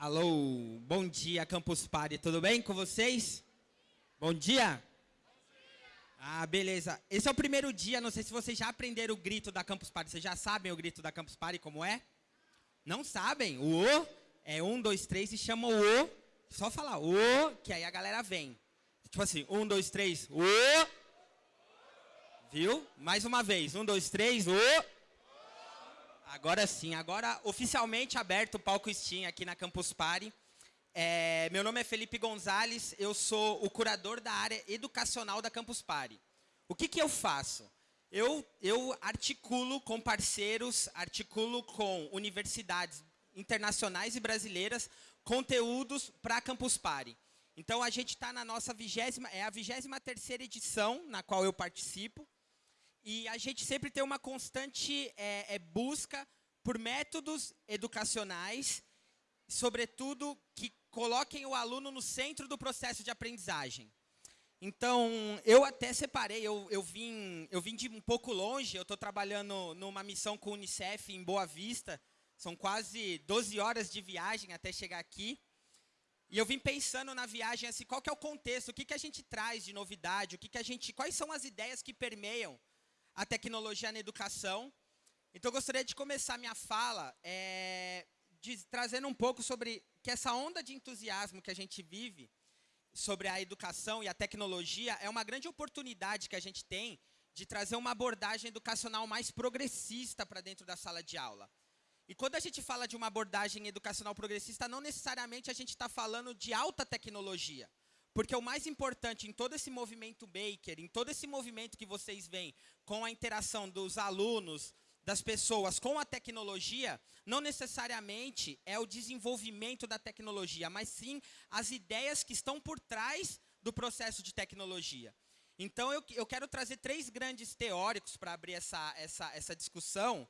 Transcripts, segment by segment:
Alô, bom dia Campus Party, tudo bem com vocês? Bom dia? Ah, beleza. Esse é o primeiro dia, não sei se vocês já aprenderam o grito da Campus Party. Vocês já sabem o grito da Campus Party como é? Não sabem? O O é um, dois, três e chama o O. Só falar O, que aí a galera vem. Tipo assim, um, dois, três, O. Viu? Mais uma vez, um, dois, três, O. Agora sim, agora oficialmente aberto o palco Steam aqui na Campus Party. É, meu nome é Felipe Gonzalez, eu sou o curador da área educacional da Campus Party. O que, que eu faço? Eu, eu articulo com parceiros, articulo com universidades internacionais e brasileiras conteúdos para a Campus Party. Então, a gente está na nossa vigésima, é a vigésima terceira edição na qual eu participo. E a gente sempre tem uma constante é, é, busca por métodos educacionais, sobretudo que coloquem o aluno no centro do processo de aprendizagem. Então, eu até separei, eu, eu, vim, eu vim de um pouco longe, eu estou trabalhando numa missão com o Unicef em Boa Vista, são quase 12 horas de viagem até chegar aqui. E eu vim pensando na viagem assim, qual que é o contexto, o que, que a gente traz de novidade, o que, que a gente, quais são as ideias que permeiam a tecnologia na educação. Então, eu gostaria de começar minha fala é, de, trazendo um pouco sobre que essa onda de entusiasmo que a gente vive sobre a educação e a tecnologia é uma grande oportunidade que a gente tem de trazer uma abordagem educacional mais progressista para dentro da sala de aula. E quando a gente fala de uma abordagem educacional progressista, não necessariamente a gente está falando de alta tecnologia. Porque o mais importante em todo esse movimento Baker, em todo esse movimento que vocês veem com a interação dos alunos, das pessoas com a tecnologia, não necessariamente é o desenvolvimento da tecnologia, mas sim as ideias que estão por trás do processo de tecnologia. Então, eu, eu quero trazer três grandes teóricos para abrir essa, essa, essa discussão,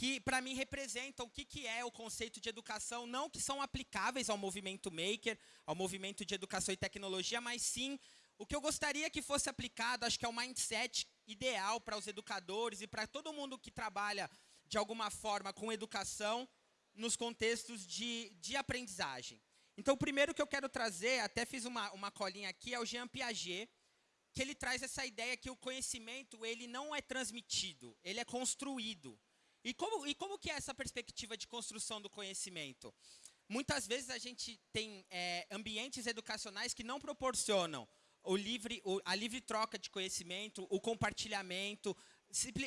que para mim representam o que, que é o conceito de educação, não que são aplicáveis ao movimento maker, ao movimento de educação e tecnologia, mas sim o que eu gostaria que fosse aplicado, acho que é o mindset ideal para os educadores e para todo mundo que trabalha de alguma forma com educação nos contextos de, de aprendizagem. Então, o primeiro que eu quero trazer, até fiz uma, uma colinha aqui, é o Jean Piaget, que ele traz essa ideia que o conhecimento ele não é transmitido, ele é construído. E como, e como que é essa perspectiva de construção do conhecimento? Muitas vezes a gente tem é, ambientes educacionais que não proporcionam o livre, o, a livre troca de conhecimento, o compartilhamento,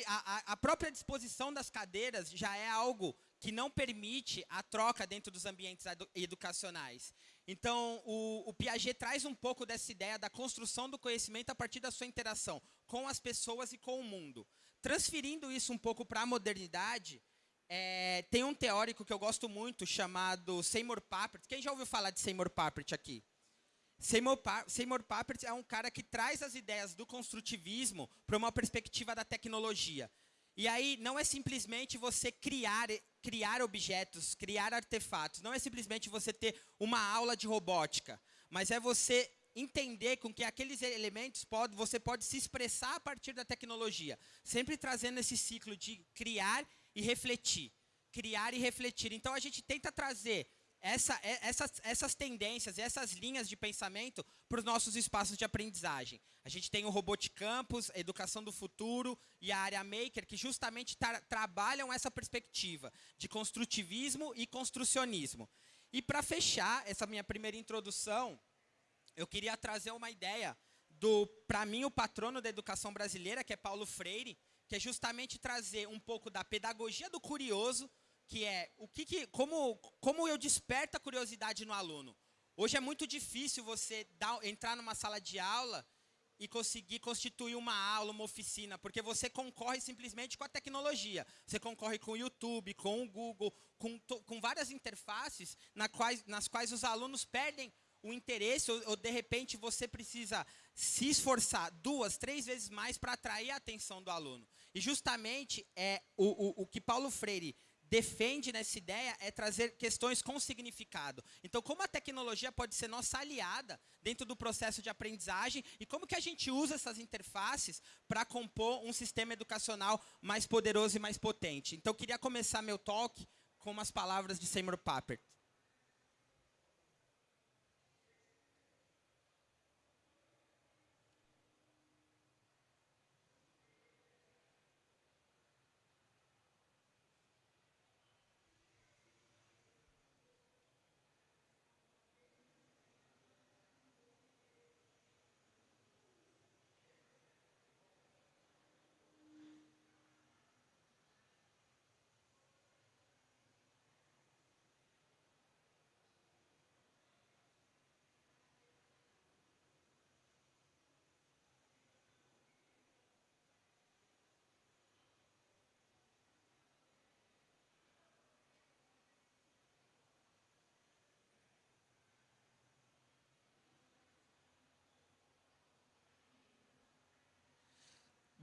a, a, própria disposição das cadeiras já é algo que não permite a troca dentro dos ambientes educacionais. Então, o, o, Piaget traz um pouco dessa ideia da construção do conhecimento a partir da sua interação com as pessoas e com o mundo. Transferindo isso um pouco para a modernidade, é, tem um teórico que eu gosto muito chamado Seymour Papert. Quem já ouviu falar de Seymour Papert aqui? Seymour, pa Seymour Papert é um cara que traz as ideias do construtivismo para uma perspectiva da tecnologia. E aí não é simplesmente você criar, criar objetos, criar artefatos. Não é simplesmente você ter uma aula de robótica. Mas é você entender com que aqueles elementos pode, você pode se expressar a partir da tecnologia, sempre trazendo esse ciclo de criar e refletir, criar e refletir. Então a gente tenta trazer essa, essas, essas tendências, essas linhas de pensamento para os nossos espaços de aprendizagem. A gente tem o Robot Campus, a Educação do Futuro e a área Maker, que justamente tra trabalham essa perspectiva de construtivismo e construcionismo. E para fechar essa minha primeira introdução, eu queria trazer uma ideia do, para mim, o patrono da educação brasileira, que é Paulo Freire, que é justamente trazer um pouco da pedagogia do curioso, que é o que, que como, como eu desperto a curiosidade no aluno. Hoje é muito difícil você dar, entrar numa sala de aula e conseguir constituir uma aula, uma oficina, porque você concorre simplesmente com a tecnologia. Você concorre com o YouTube, com o Google, com, com várias interfaces nas quais, nas quais os alunos perdem o interesse, ou, ou, de repente você precisa se esforçar duas, três vezes mais para atrair a atenção do aluno. E justamente é o, o, o que Paulo Freire defende nessa ideia é trazer questões com significado. Então, como a tecnologia pode ser nossa aliada dentro do processo de aprendizagem e como que a gente usa essas interfaces para compor um sistema educacional mais poderoso e mais potente. Então, eu queria começar meu talk com umas palavras de Seymour Papert.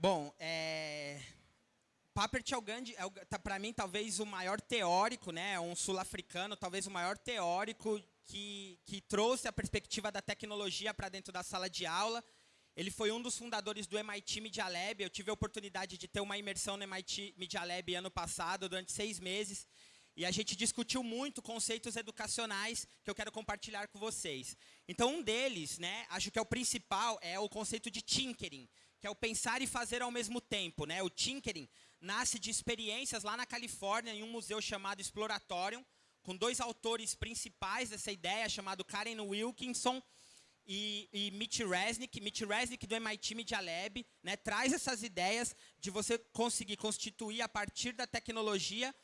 Bom, é... Papert é, é tá, para mim, talvez o maior teórico, né, um sul-africano, talvez o maior teórico que, que trouxe a perspectiva da tecnologia para dentro da sala de aula. Ele foi um dos fundadores do MIT Media Lab. Eu tive a oportunidade de ter uma imersão no MIT Media Lab ano passado, durante seis meses. E a gente discutiu muito conceitos educacionais que eu quero compartilhar com vocês. Então, um deles, né, acho que é o principal, é o conceito de tinkering, que é o pensar e fazer ao mesmo tempo. Né? O tinkering nasce de experiências lá na Califórnia, em um museu chamado Exploratorium, com dois autores principais dessa ideia, chamado Karen Wilkinson e, e Mitch Resnick. Mitch Resnick, do MIT Media Lab, né, traz essas ideias de você conseguir constituir, a partir da tecnologia,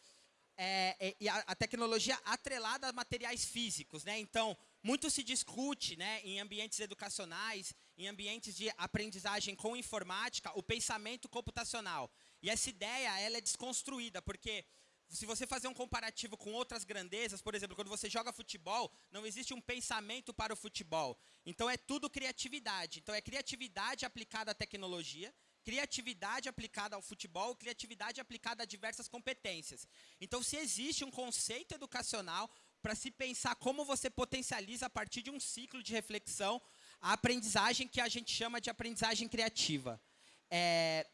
é, é, e a, a, tecnologia atrelada a materiais físicos. Né? Então, muito se discute né, em ambientes educacionais, em ambientes de aprendizagem com informática, o pensamento computacional. E essa ideia ela é desconstruída, porque se você fazer um comparativo com outras grandezas, por exemplo, quando você joga futebol, não existe um pensamento para o futebol. Então é tudo criatividade. Então é criatividade aplicada à tecnologia, criatividade aplicada ao futebol, criatividade aplicada a diversas competências. Então se existe um conceito educacional para se pensar como você potencializa a partir de um ciclo de reflexão a aprendizagem que a gente chama de aprendizagem criativa. É,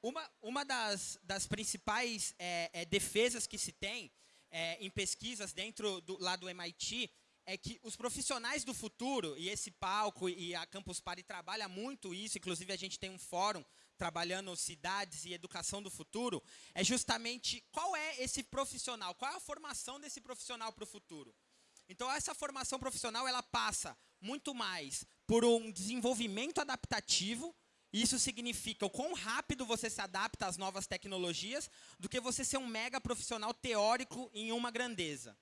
uma, uma das, das principais é, é, defesas que se tem é, em pesquisas dentro do, lá do MIT é que os profissionais do futuro, e esse palco e a Campus Party trabalha muito isso, inclusive a gente tem um fórum trabalhando cidades e educação do futuro, é justamente qual é esse profissional, qual é a formação desse profissional para o futuro. Então, essa formação profissional ela passa muito mais por um desenvolvimento adaptativo, isso significa o quão rápido você se adapta às novas tecnologias do que você ser um mega profissional teórico em uma grandeza.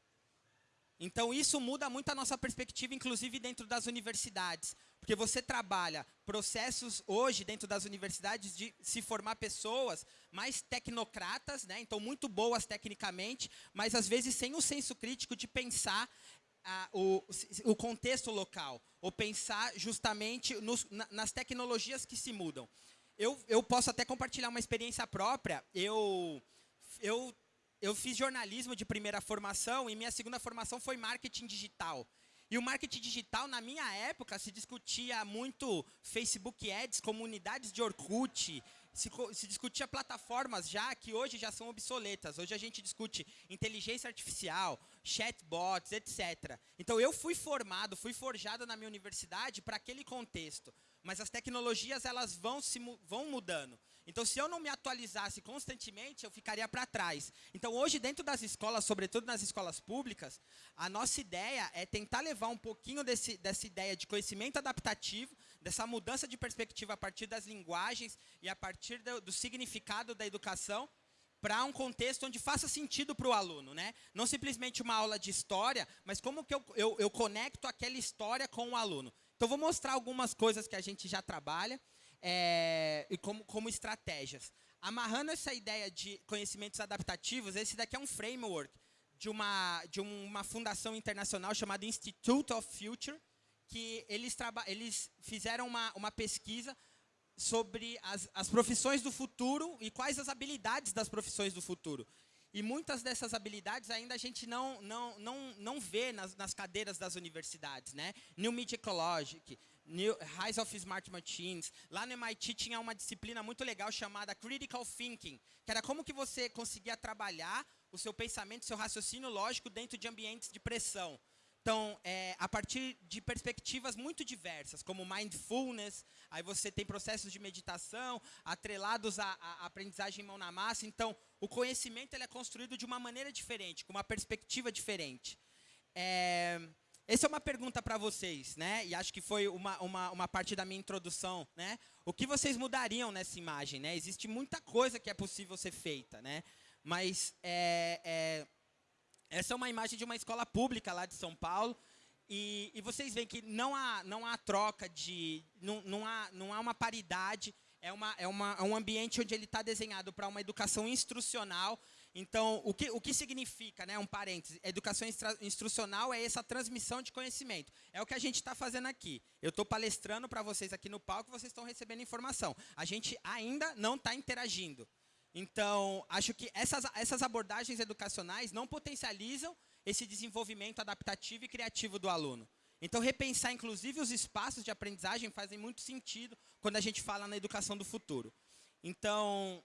Então, isso muda muito a nossa perspectiva, inclusive dentro das universidades. Porque você trabalha processos hoje dentro das universidades de se formar pessoas mais tecnocratas, né? então muito boas tecnicamente, mas às vezes sem o senso crítico de pensar a, o, o contexto local, ou pensar justamente nos, na, nas tecnologias que se mudam. Eu, eu posso até compartilhar uma experiência própria. Eu, eu, eu fiz jornalismo de primeira formação e minha segunda formação foi marketing digital. E o marketing digital, na minha época, se discutia muito Facebook Ads, comunidades de Orkut, se, se, discutia plataformas já que hoje já são obsoletas. Hoje a gente discute inteligência artificial, chatbots, etc. Então eu fui formado, fui forjado na minha universidade para aquele contexto. Mas as tecnologias elas vão se vão mudando. Então se eu não me atualizasse constantemente, eu ficaria para trás. Então hoje dentro das escolas, sobretudo nas escolas públicas, a nossa ideia é tentar levar um pouquinho desse, dessa ideia de conhecimento adaptativo dessa mudança de perspectiva a partir das linguagens e a partir do, do significado da educação para um contexto onde faça sentido para o aluno. Né? Não simplesmente uma aula de história, mas como que eu, eu, eu conecto aquela história com o aluno. Então, vou mostrar algumas coisas que a gente já trabalha é, e como, como estratégias. Amarrando essa ideia de conhecimentos adaptativos, esse daqui é um framework de uma, de uma fundação internacional chamada Institute of Future, que eles, eles fizeram uma, uma pesquisa sobre as, as profissões do futuro e quais as habilidades das profissões do futuro. E muitas dessas habilidades ainda a gente não, não, não, não vê nas, nas cadeiras das universidades. Né? New Media Ecologic, New, Rise of Smart Machines. Lá no MIT tinha uma disciplina muito legal chamada Critical Thinking, que era como que você conseguia trabalhar o seu pensamento, o seu raciocínio lógico dentro de ambientes de pressão. Então, é, a partir de perspectivas muito diversas, como mindfulness, aí você tem processos de meditação atrelados à, à aprendizagem mão na massa. Então, o conhecimento ele é construído de uma maneira diferente, com uma perspectiva diferente. É, essa é uma pergunta para vocês, né? E acho que foi uma, uma, uma, parte da minha introdução, né? O que vocês mudariam nessa imagem, né? Existe muita coisa que é possível ser feita, né? Mas é, é essa é uma imagem de uma escola pública lá de São Paulo. E, e vocês veem que não há, não há troca de. Não, não, há, não há uma paridade. É, uma, é, uma, é um ambiente onde ele está desenhado para uma educação instrucional. Então, o que, o que significa, né, um parêntese, educação instrucional é essa transmissão de conhecimento. É o que a gente está fazendo aqui. Eu estou palestrando para vocês aqui no palco, vocês estão recebendo informação. A gente ainda não está interagindo. Então, acho que essas, essas abordagens educacionais não potencializam esse desenvolvimento adaptativo e criativo do aluno. Então, repensar, inclusive, os espaços de aprendizagem fazem muito sentido quando a gente fala na educação do futuro. Então,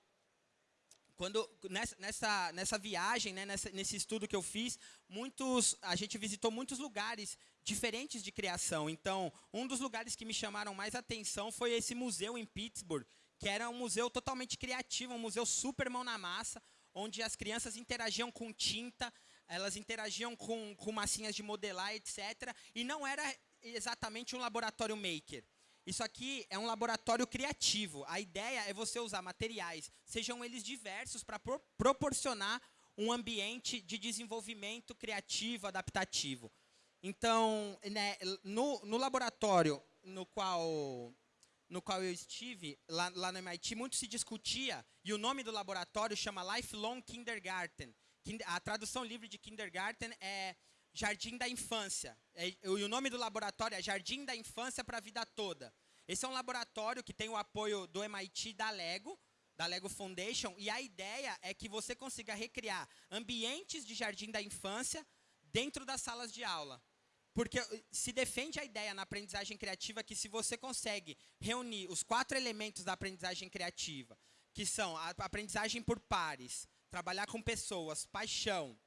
quando nessa, nessa, nessa viagem, né, nessa, nesse estudo que eu fiz, muitos, a gente visitou muitos lugares diferentes de criação. Então, um dos lugares que me chamaram mais atenção foi esse museu em Pittsburgh, que era um museu totalmente criativo, um museu super mão na massa, onde as crianças interagiam com tinta, elas interagiam com, com massinhas de modelar, etc. E não era exatamente um laboratório maker. Isso aqui é um laboratório criativo. A ideia é você usar materiais, sejam eles diversos, para pro proporcionar um ambiente de desenvolvimento criativo, adaptativo. Então, né, no, no, laboratório no qual, no qual eu estive, lá, lá no MIT, muito se discutia, e o nome do laboratório chama Lifelong Kindergarten. A tradução livre de kindergarten é Jardim da Infância. É, e o nome do laboratório é Jardim da Infância para a Vida Toda. Esse é um laboratório que tem o apoio do MIT da Lego, da Lego Foundation, e a ideia é que você consiga recriar ambientes de jardim da infância dentro das salas de aula. Porque eh, se defende a ideia na aprendizagem criativa que se você consegue reunir os quatro elementos da aprendizagem criativa, que são a aprendizagem por pares, trabalhar com pessoas, paixão,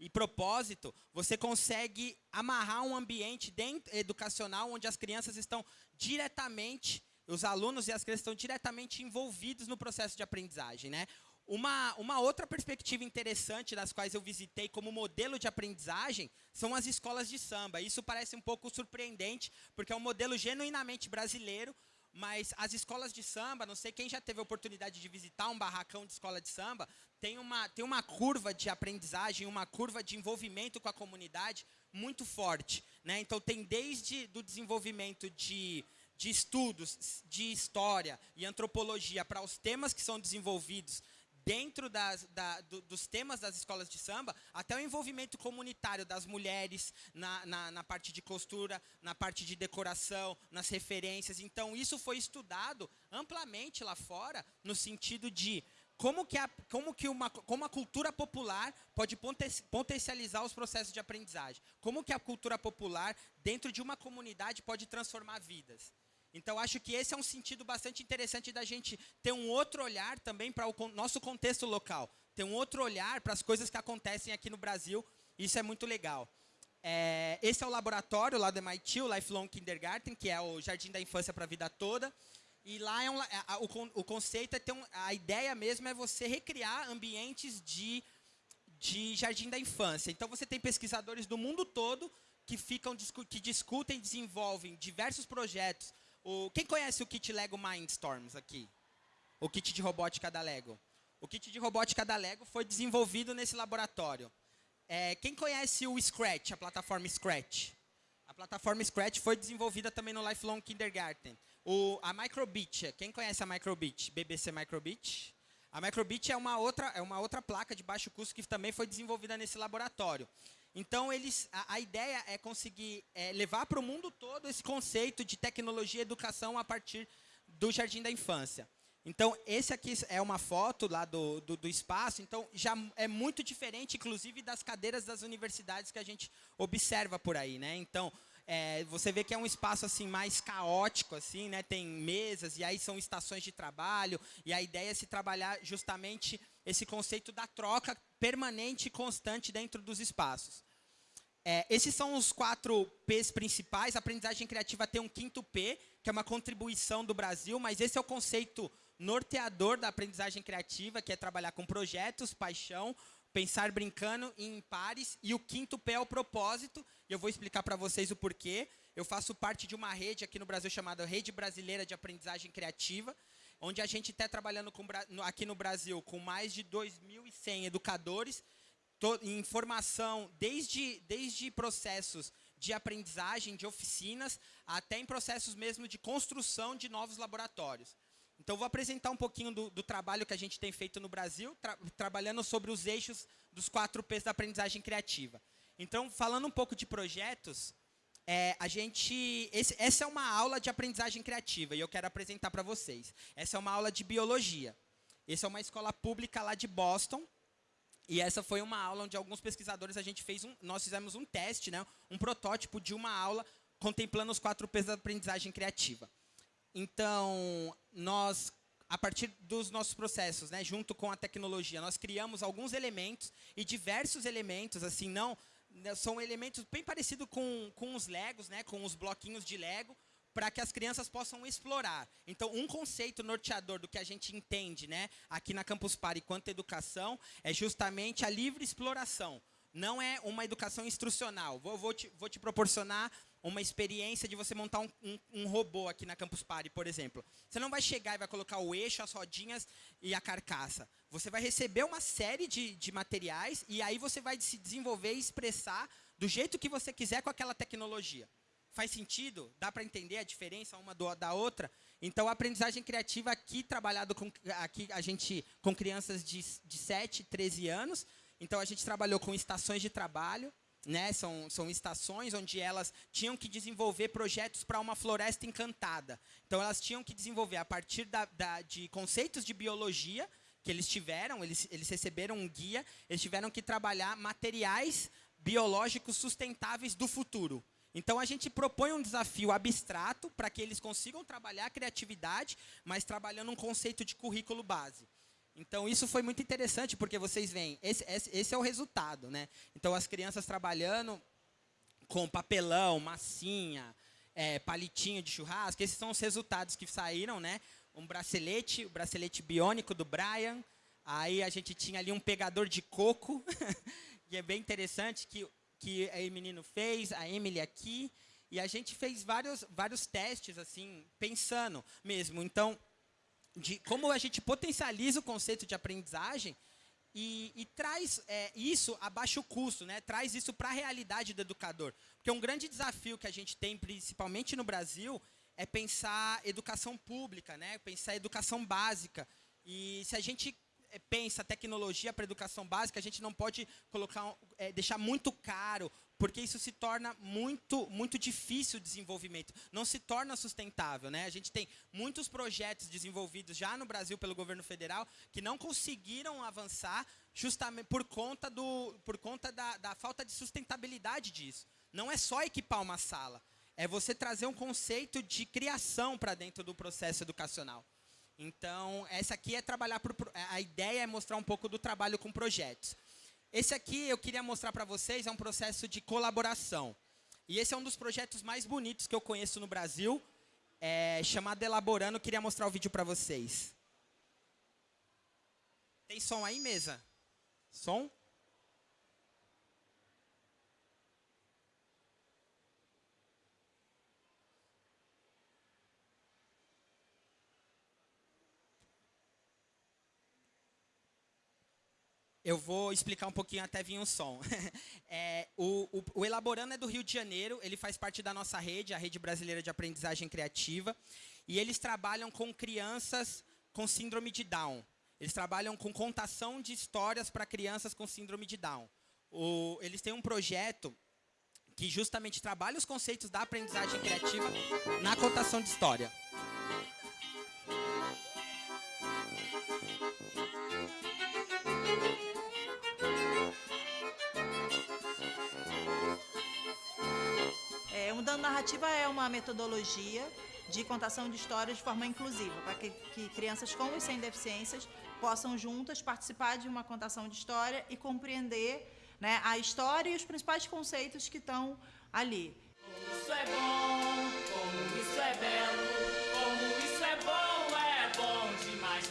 e propósito, você consegue amarrar um ambiente dentro, educacional onde as crianças estão diretamente, os alunos e as crianças estão diretamente envolvidos no processo de aprendizagem. Né? Uma, uma outra perspectiva interessante das quais eu visitei como modelo de aprendizagem são as escolas de samba. Isso parece um pouco surpreendente, porque é um modelo genuinamente brasileiro, mas as escolas de samba, não sei quem já teve a oportunidade de visitar um barracão de escola de samba, tem uma, tem uma curva de aprendizagem, uma curva de envolvimento com a comunidade muito forte. Né? Então, tem desde do desenvolvimento de, de estudos de história e antropologia para os temas que são desenvolvidos dentro das, da, do, dos temas das escolas de samba, até o envolvimento comunitário das mulheres na, na, na, parte de costura, na parte de decoração, nas referências. Então, isso foi estudado amplamente lá fora, no sentido de como que, a, como que uma, como a cultura popular pode potencializar os processos de aprendizagem. Como que a cultura popular, dentro de uma comunidade, pode transformar vidas. Então, acho que esse é um sentido bastante interessante da gente ter um outro olhar também para o nosso contexto local. Ter um outro olhar para as coisas que acontecem aqui no Brasil. Isso é muito legal. É, esse é o laboratório lá do MIT, o Lifelong Kindergarten, que é o Jardim da Infância para a Vida Toda. E lá é um, a, o, o, conceito é ter um, a ideia mesmo é você recriar ambientes de, de jardim da infância. Então, você tem pesquisadores do mundo todo que ficam que discutem desenvolvem diversos projetos o, quem conhece o kit Lego Mindstorms aqui? O kit de robótica da Lego. O kit de robótica da Lego foi desenvolvido nesse laboratório. É, quem conhece o Scratch, a plataforma Scratch? A plataforma Scratch foi desenvolvida também no Lifelong Kindergarten. O, a Microbit, quem conhece a Microbit? BBC Microbit? A Microbit é uma outra, é uma outra placa de baixo custo que também foi desenvolvida nesse laboratório. Então, eles, a, a ideia é conseguir é, levar para o mundo todo esse conceito de tecnologia e educação a partir do Jardim da Infância. Então, esse aqui é uma foto lá do, do, do, espaço, então já é muito diferente, inclusive, das cadeiras das universidades que a gente observa por aí. Né? Então, é, você vê que é um espaço assim mais caótico, assim, né? tem mesas, e aí são estações de trabalho, e a ideia é se trabalhar justamente esse conceito da troca permanente e constante dentro dos espaços. É, esses são os quatro P's principais. A aprendizagem criativa tem um quinto P, que é uma contribuição do Brasil, mas esse é o conceito norteador da aprendizagem criativa, que é trabalhar com projetos, paixão, pensar brincando em pares. E o quinto P é o propósito, e eu vou explicar para vocês o porquê. Eu faço parte de uma rede aqui no Brasil chamada Rede Brasileira de Aprendizagem Criativa, onde a gente está trabalhando com, aqui no Brasil com mais de 2.100 educadores em formação, desde, desde processos de aprendizagem, de oficinas, até em processos mesmo de construção de novos laboratórios. Então, vou apresentar um pouquinho do, do trabalho que a gente tem feito no Brasil, tra trabalhando sobre os eixos dos quatro P's da aprendizagem criativa. Então, falando um pouco de projetos, é, a gente, esse, essa é uma aula de aprendizagem criativa e eu quero apresentar para vocês. Essa é uma aula de biologia. Essa é uma escola pública lá de Boston. E essa foi uma aula onde alguns pesquisadores a gente fez um, nós fizemos um teste, né, um protótipo de uma aula contemplando os quatro P's da aprendizagem criativa. Então, nós a partir dos nossos processos, né, junto com a tecnologia, nós criamos alguns elementos e diversos elementos, assim, não são elementos bem parecidos com, com os Legos, né, com os bloquinhos de Lego, para que as crianças possam explorar. Então, um conceito norteador do que a gente entende né, aqui na Campus Party quanto educação é justamente a livre exploração. Não é uma educação instrucional. Vou, vou, te, vou te proporcionar uma experiência de você montar um, um, um, robô aqui na Campus Party, por exemplo. Você não vai chegar e vai colocar o eixo, as rodinhas e a carcaça. Você vai receber uma série de, de materiais e aí você vai se desenvolver e expressar do jeito que você quiser com aquela tecnologia. Faz sentido? Dá para entender a diferença uma do, da outra? Então, a aprendizagem criativa aqui, trabalhado com, aqui a gente, com crianças de, de 7, 13 anos. Então, a gente trabalhou com estações de trabalho, né, são, são estações onde elas tinham que desenvolver projetos para uma floresta encantada. Então, elas tinham que desenvolver, a partir da, da, de conceitos de biologia que eles tiveram, eles, eles receberam um guia, eles tiveram que trabalhar materiais biológicos sustentáveis do futuro. Então, a gente propõe um desafio abstrato para que eles consigam trabalhar a criatividade, mas trabalhando um conceito de currículo base. Então, isso foi muito interessante, porque vocês veem, esse, esse, esse, é o resultado. Né? Então, as crianças trabalhando com papelão, massinha, é, palitinho de churrasco, esses são os resultados que saíram. Né? Um bracelete, o bracelete biônico do Brian. Aí a gente tinha ali um pegador de coco, que é bem interessante, que, que o menino fez, a Emily aqui. E a gente fez vários, vários testes, assim, pensando mesmo. Então, de como a gente potencializa o conceito de aprendizagem e, e traz é, isso a baixo custo, né? traz isso para a realidade do educador. Porque um grande desafio que a gente tem, principalmente no Brasil, é pensar educação pública, né? pensar educação básica. E se a gente pensa tecnologia para educação básica, a gente não pode colocar, é, deixar muito caro porque isso se torna muito, muito difícil o desenvolvimento, não se torna sustentável. Né? A gente tem muitos projetos desenvolvidos já no Brasil pelo governo federal que não conseguiram avançar justamente por conta, do, por conta da, da falta de sustentabilidade disso. Não é só equipar uma sala, é você trazer um conceito de criação para dentro do processo educacional. Então, essa aqui é trabalhar por, a ideia é mostrar um pouco do trabalho com projetos. Esse aqui eu queria mostrar para vocês, é um processo de colaboração. E esse é um dos projetos mais bonitos que eu conheço no Brasil, é, chamado Elaborando. Eu queria mostrar o vídeo para vocês. Tem som aí, mesa? Som? Eu vou explicar um pouquinho até vir um som. É, o, o, o, Elaborando é do Rio de Janeiro, ele faz parte da nossa rede, a Rede Brasileira de Aprendizagem Criativa, e eles trabalham com crianças com síndrome de Down. Eles trabalham com contação de histórias para crianças com síndrome de Down. O, eles têm um projeto que justamente trabalha os conceitos da aprendizagem criativa na contação de história. Mudando Narrativa é uma metodologia de contação de histórias de forma inclusiva, para que, que, crianças com e sem deficiências possam juntas participar de uma contação de história e compreender né, a história e os principais conceitos que estão ali. Como isso é bom, como isso é belo, como isso é bom, é bom demais.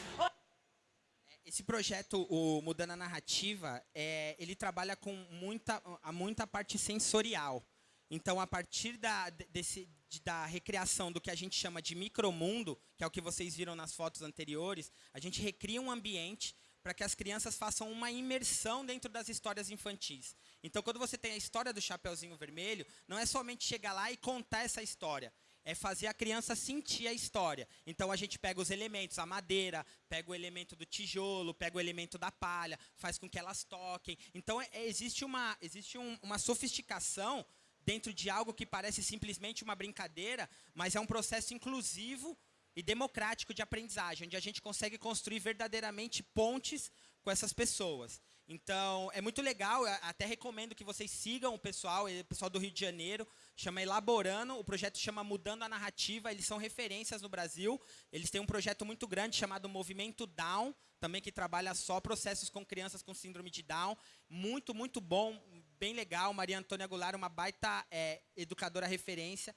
Esse projeto, o Mudando a Narrativa, é, ele trabalha com muita, muita parte sensorial. Então, a partir da, desse, da recriação do que a gente chama de micromundo, que é o que vocês viram nas fotos anteriores, a gente recria um ambiente para que as crianças façam uma imersão dentro das histórias infantis. Então, quando você tem a história do Chapeuzinho Vermelho, não é somente chegar lá e contar essa história. é fazer a criança sentir a história. Então a gente pega os elementos, a madeira, pega o elemento do tijolo, pega o elemento da palha, faz com que elas toquem. Então é, existe, uma, existe um, uma sofisticação dentro de algo que parece simplesmente uma brincadeira, mas é um processo inclusivo e democrático de aprendizagem, onde a gente consegue construir verdadeiramente pontes com essas pessoas. Então, é muito legal, até recomendo que vocês sigam o pessoal, o pessoal do Rio de Janeiro, chama Elaborando, o projeto chama Mudando a Narrativa, eles são referências no Brasil, eles têm um projeto muito grande chamado Movimento Down, também que trabalha só processos com crianças com síndrome de Down, muito, muito bom, bem legal, Maria Antônia Goulart, uma baita é, educadora referência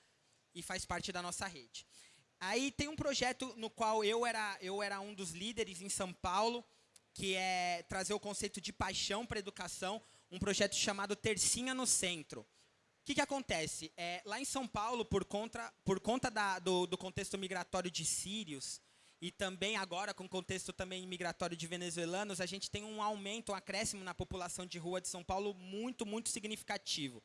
e faz parte da nossa rede. Aí tem um projeto no qual eu era, eu era um dos líderes em São Paulo, que é trazer o conceito de paixão para a educação, um projeto chamado Tercinha no Centro. O que, que acontece? É, lá em São Paulo, por conta, por conta da, do, do, contexto migratório de sírios, e também agora com o contexto também migratório de venezuelanos, a gente tem um aumento, um acréscimo na população de rua de São Paulo muito, muito significativo.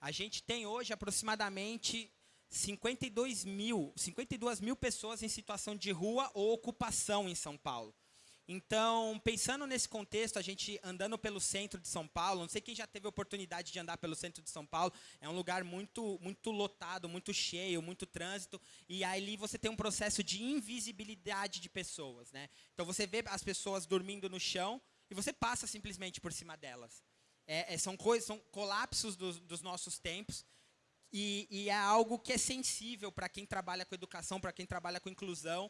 A gente tem hoje aproximadamente 52 mil, 52 mil pessoas em situação de rua ou ocupação em São Paulo. Então, pensando nesse contexto, a gente andando pelo centro de São Paulo, não sei quem já teve oportunidade de andar pelo centro de São Paulo, é um lugar muito, muito lotado, muito cheio, muito trânsito, e ali você tem um processo de invisibilidade de pessoas, né? Então você vê as pessoas dormindo no chão e você passa simplesmente por cima delas. É, é, são coisas, são colapsos dos, dos nossos tempos. E, e, é algo que é sensível para quem trabalha com educação, para quem trabalha com inclusão.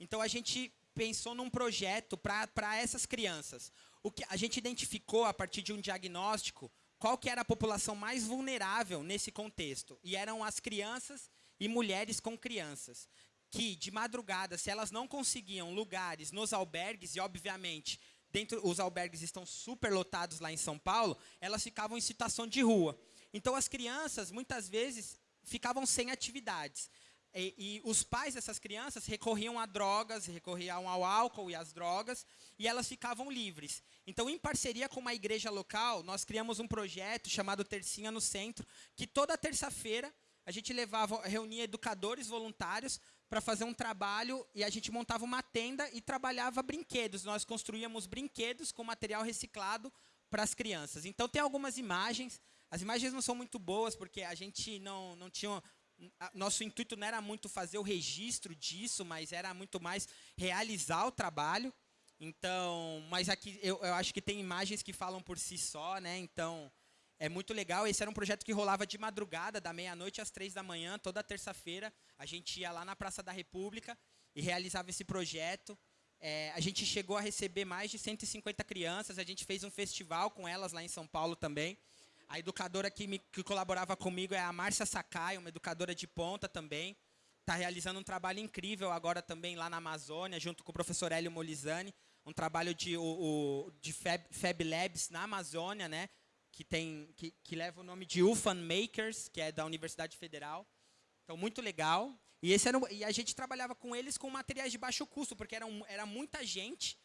Então a gente pensou num projeto para essas crianças. O que a gente identificou a partir de um diagnóstico qual que era a população mais vulnerável nesse contexto. E eram as crianças e mulheres com crianças. Que, de madrugada, se elas não conseguiam lugares nos albergues, e obviamente dentro os albergues estão super lotados lá em São Paulo, elas ficavam em situação de rua. Então as crianças muitas vezes ficavam sem atividades. E, e, os pais dessas crianças recorriam a drogas, recorriam ao álcool e às drogas, e elas ficavam livres. Então, em parceria com uma igreja local, nós criamos um projeto chamado Tercinha no Centro, que toda terça-feira a gente levava, reunia educadores voluntários para fazer um trabalho e a gente montava uma tenda e trabalhava brinquedos. Nós construíamos brinquedos com material reciclado para as crianças. Então, tem algumas imagens. As imagens não são muito boas, porque a gente não, não tinha nosso intuito não era muito fazer o registro disso, mas era muito mais realizar o trabalho. Então, mas aqui eu, eu, acho que tem imagens que falam por si só, né? Então, é muito legal. Esse era um projeto que rolava de madrugada, da meia-noite às três da manhã, toda terça-feira. A gente ia lá na Praça da República e realizava esse projeto. É, a gente chegou a receber mais de 150 crianças. A gente fez um festival com elas lá em São Paulo também. A educadora que, me, que colaborava comigo é a Márcia Sakai, uma educadora de ponta também. Está realizando um trabalho incrível agora também lá na Amazônia, junto com o professor Hélio Molizani. Um trabalho de, o, o, de Fab, Fab, Labs na Amazônia, né? Que, tem, que, que leva o nome de UFAN Makers, que é da Universidade Federal. Então, muito legal. E, esse era, e a gente trabalhava com eles com materiais de baixo custo, porque era, um, era muita gente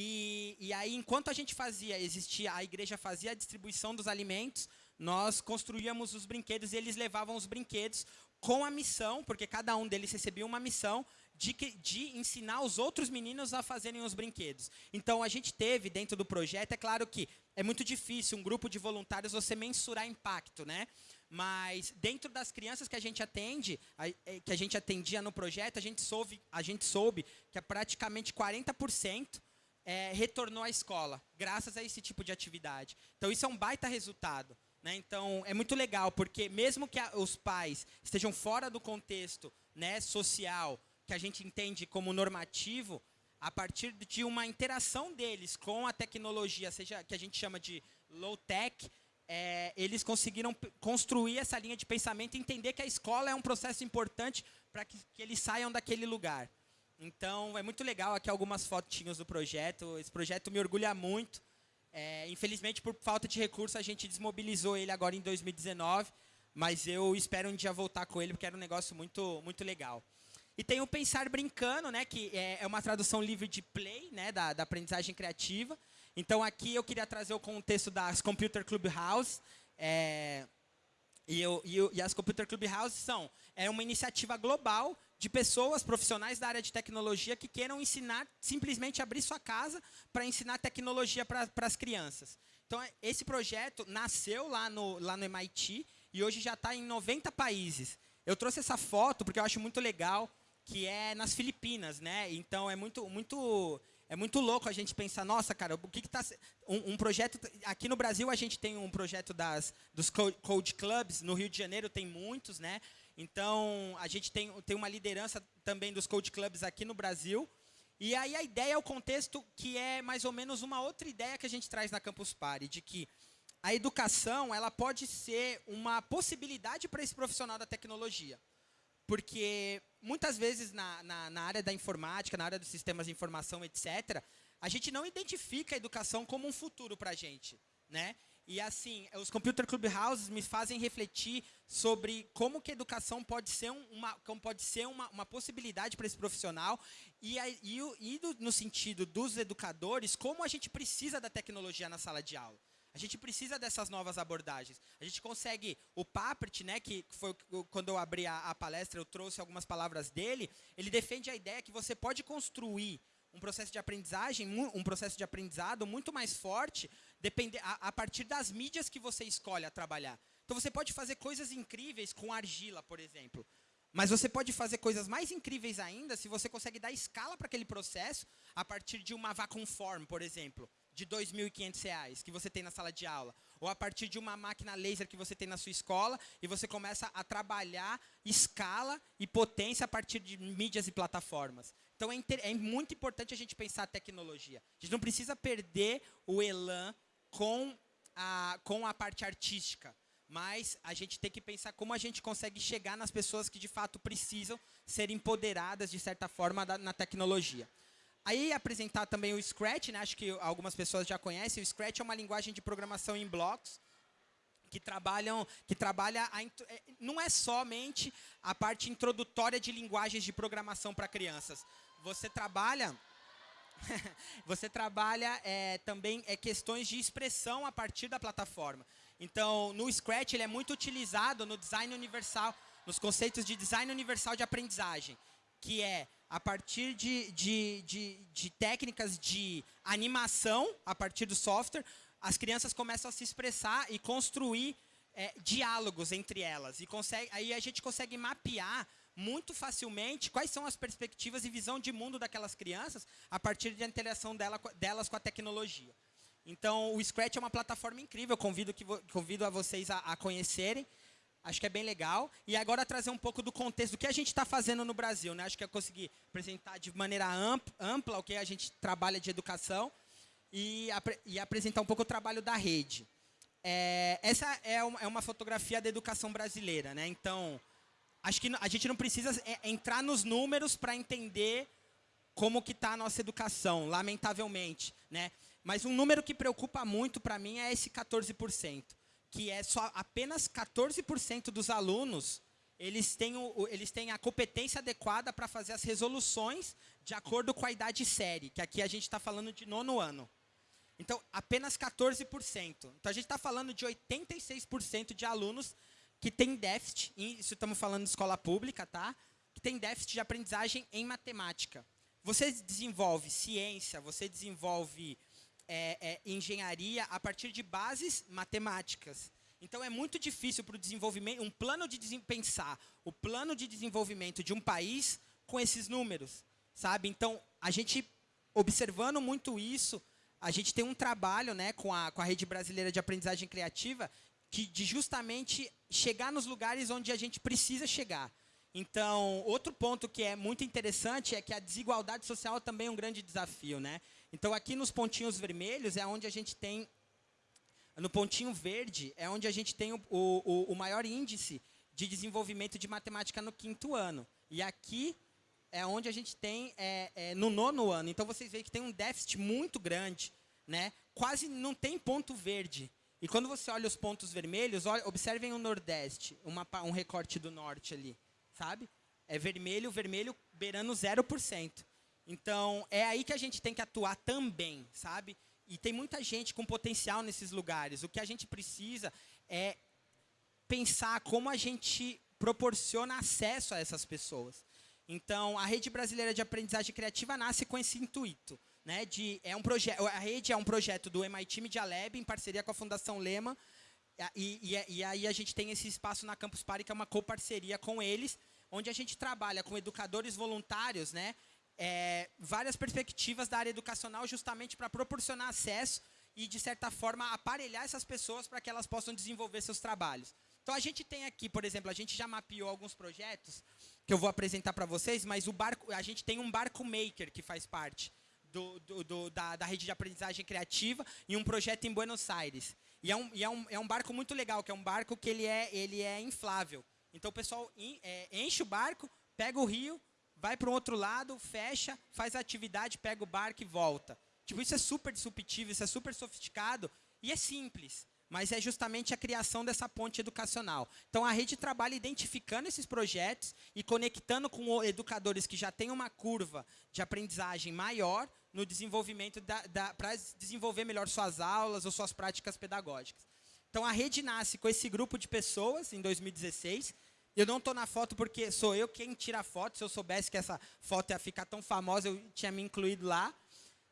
e, e aí, enquanto a gente fazia, existia, a igreja fazia a distribuição dos alimentos, nós construíamos os brinquedos e eles levavam os brinquedos com a missão, porque cada um deles recebia uma missão de, de ensinar os outros meninos a fazerem os brinquedos. Então, a gente teve dentro do projeto, é claro que é muito difícil um grupo de voluntários você mensurar impacto, né? Mas dentro das crianças que a gente atende, é, que a gente atendia no projeto, a gente soube, a gente soube que é praticamente 40% é, retornou à escola, graças a esse tipo de atividade. Então, isso é um baita resultado. Né? Então, é muito legal, porque mesmo que a, os pais estejam fora do contexto né, social, que a gente entende como normativo, a partir de uma interação deles com a tecnologia, seja que a gente chama de low-tech, é, eles conseguiram construir essa linha de pensamento e entender que a escola é um processo importante para que, que eles saiam daquele lugar. Então, é muito legal aqui algumas fotinhos do projeto. Esse projeto me orgulha muito. É, infelizmente, por falta de recurso, a gente desmobilizou ele agora em 2019. Mas eu espero um dia voltar com ele, porque era um negócio muito, muito legal. E tem o Pensar Brincando, né, que é, é uma tradução livre de play, né, da, da aprendizagem criativa. Então, aqui eu queria trazer o contexto das Computer Clubhouse. É, E, eu, e, eu, e as Computer Clubhouse são é uma iniciativa global de pessoas profissionais da área de tecnologia que queiram ensinar, simplesmente abrir sua casa para ensinar tecnologia para as crianças. Então, esse projeto nasceu lá no, lá no MIT e hoje já está em 90 países. Eu trouxe essa foto porque eu acho muito legal, que é nas Filipinas, né? Então, é muito, muito é muito louco a gente pensar, nossa, cara, o que está... Um, um, projeto... Aqui no Brasil, a gente tem um projeto das, dos Code Clubs. No Rio de Janeiro, tem muitos, né? Então, a gente tem, tem uma liderança também dos Code Clubs aqui no Brasil. E aí a ideia é o contexto que é mais ou menos uma outra ideia que a gente traz na Campus Party, de que a educação ela pode ser uma possibilidade para esse profissional da tecnologia. Porque muitas vezes na, na, na, área da informática, na área dos sistemas de informação, etc., a gente não identifica a educação como um futuro para a gente. Né? E assim, os Computer Clubhouses me fazem refletir sobre como que a educação pode ser, uma, como pode ser uma, uma possibilidade para esse profissional e, e, e do, no sentido dos educadores, como a gente precisa da tecnologia na sala de aula. A gente precisa dessas novas abordagens. A gente consegue, o Papert, né, que foi quando eu abri a, a palestra, eu trouxe algumas palavras dele, ele defende a ideia que você pode construir um processo de aprendizagem, um processo de aprendizado muito mais forte depende, a, a, partir das mídias que você escolhe a trabalhar. Então você pode fazer coisas incríveis com argila, por exemplo. Mas você pode fazer coisas mais incríveis ainda se você consegue dar escala para aquele processo a partir de uma vacuum form, por exemplo de R$ 2.500 que você tem na sala de aula, ou a partir de uma máquina laser que você tem na sua escola e você começa a trabalhar escala e potência a partir de mídias e plataformas. Então é, é muito importante a gente pensar a tecnologia. A gente não precisa perder o elan com a, com a parte artística, mas a gente tem que pensar como a gente consegue chegar nas pessoas que de fato precisam ser empoderadas de certa forma da, na tecnologia. Aí apresentar também o Scratch, né? acho que algumas pessoas já conhecem. O Scratch é uma linguagem de programação em blocos que trabalham, que trabalha a, é, não é somente a parte introdutória de linguagens de programação para crianças. Você trabalha você trabalha é, também é, questões de expressão a partir da plataforma. Então, no Scratch, ele é muito utilizado no design universal, nos conceitos de design universal de aprendizagem, que é a partir de, de, de, de, técnicas de animação, a partir do software, as crianças começam a se expressar e construir é, diálogos entre elas. E consegue, aí a gente consegue mapear muito facilmente quais são as perspectivas e visão de mundo daquelas crianças a partir da interação dela, delas com a tecnologia. Então, o Scratch é uma plataforma incrível, convido, que, convido a vocês a, a conhecerem. Acho que é bem legal. E agora trazer um pouco do contexto do que a gente está fazendo no Brasil. Né? Acho que eu consegui apresentar de maneira ampla o que a gente trabalha de educação e, e apresentar um pouco o trabalho da rede. É, essa é uma, é uma, fotografia da educação brasileira. Né? Então, acho que a gente não precisa é, entrar nos números para entender como que está a nossa educação, lamentavelmente. Né? Mas um número que preocupa muito para mim é esse 14% que é só apenas 14% dos alunos eles têm, o, eles têm a competência adequada para fazer as resoluções de acordo com a idade série, que aqui a gente está falando de nono ano. Então, apenas 14%. Então, a gente está falando de 86% de alunos que têm déficit, isso estamos falando de escola pública, tá? que tem déficit de aprendizagem em matemática. Você desenvolve ciência, você desenvolve é, é, engenharia a partir de bases matemáticas. Então é muito difícil para o desenvolvimento, um plano de pensar o plano de desenvolvimento de um país com esses números, sabe? Então a gente observando muito isso, a gente tem um trabalho, né, com a com a rede brasileira de aprendizagem criativa, que de justamente chegar nos lugares onde a gente precisa chegar. Então, outro ponto que é muito interessante é que a desigualdade social também é um grande desafio, né? Então, aqui nos pontinhos vermelhos é onde a gente tem... No pontinho verde é onde a gente tem o, o, o maior índice de desenvolvimento de matemática no quinto ano. E aqui é onde a gente tem é, é, no nono ano. Então, vocês veem que tem um déficit muito grande. Né? Quase não tem ponto verde. E quando você olha os pontos vermelhos, olha, observem o Nordeste, uma, um recorte do Norte ali. Sabe? É vermelho, vermelho beirando 0%. Então, é aí que a gente tem que atuar também, sabe? E tem muita gente com potencial nesses lugares. O que a gente precisa é pensar como a gente proporciona acesso a essas pessoas. Então, a Rede Brasileira de Aprendizagem Criativa nasce com esse intuito. Né, de, é um a rede é um projeto do MIT Media Lab, em parceria com a Fundação Lema, e, e, e, aí a gente tem esse espaço na Campus Party, que é uma coparceria com eles, onde a gente trabalha com educadores voluntários, né, é, várias perspectivas da área educacional, justamente para proporcionar acesso e, de certa forma, aparelhar essas pessoas para que elas possam desenvolver seus trabalhos. Então, a gente tem aqui, por exemplo, a gente já mapeou alguns projetos que eu vou apresentar para vocês, mas o barco, a gente tem um barco maker que faz parte do, do, do, da, da, rede de aprendizagem criativa e um projeto em Buenos Aires. E, é um, e é, um, é um barco muito legal, que é um barco que ele é, ele é inflável. Então, o pessoal é, enche o barco, pega o rio, vai para o outro lado, fecha, faz a atividade, pega o barco e volta. Tipo, isso é super disruptivo, isso é super sofisticado e é simples, mas é justamente a criação dessa ponte educacional. Então, a rede trabalha identificando esses projetos e conectando com educadores que já têm uma curva de aprendizagem maior no desenvolvimento para desenvolver melhor suas aulas ou suas práticas pedagógicas. Então, a rede nasce com esse grupo de pessoas em 2016. Eu não estou na foto porque sou eu quem tira a foto. Se eu soubesse que essa foto ia ficar tão famosa, eu tinha me incluído lá.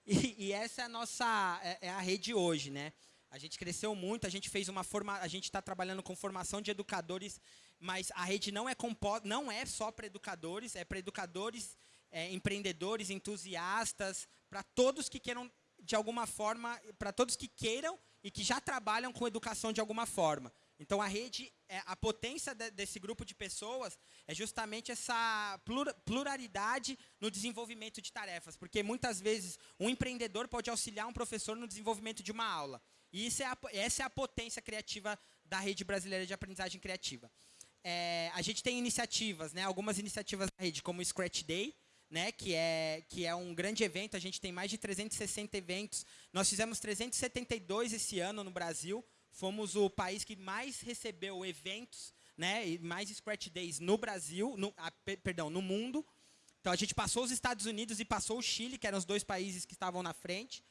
E, e, essa é a nossa é, é, a rede hoje, né? A gente cresceu muito, a gente fez uma forma, a gente está trabalhando com formação de educadores, mas a rede não é não é só para educadores, é para educadores, é, empreendedores, entusiastas, para todos que queiram de alguma forma, para todos que queiram e que já trabalham com educação de alguma forma. Então a rede, é, a potência de, desse grupo de pessoas é justamente essa pluralidade no desenvolvimento de tarefas, porque muitas vezes um empreendedor pode auxiliar um professor no desenvolvimento de uma aula. E isso é a, essa é a potência criativa da rede brasileira de aprendizagem criativa. É, a gente tem iniciativas, né, algumas iniciativas da rede, como o Scratch Day, né, que, é, que é um grande evento, a gente tem mais de 360 eventos. Nós fizemos 372 esse ano no Brasil, fomos o país que mais recebeu eventos, né, e mais Scratch Days no Brasil, no, ah, perdão, no mundo. Então a gente passou os Estados Unidos e passou o Chile, que eram os dois países que estavam na frente.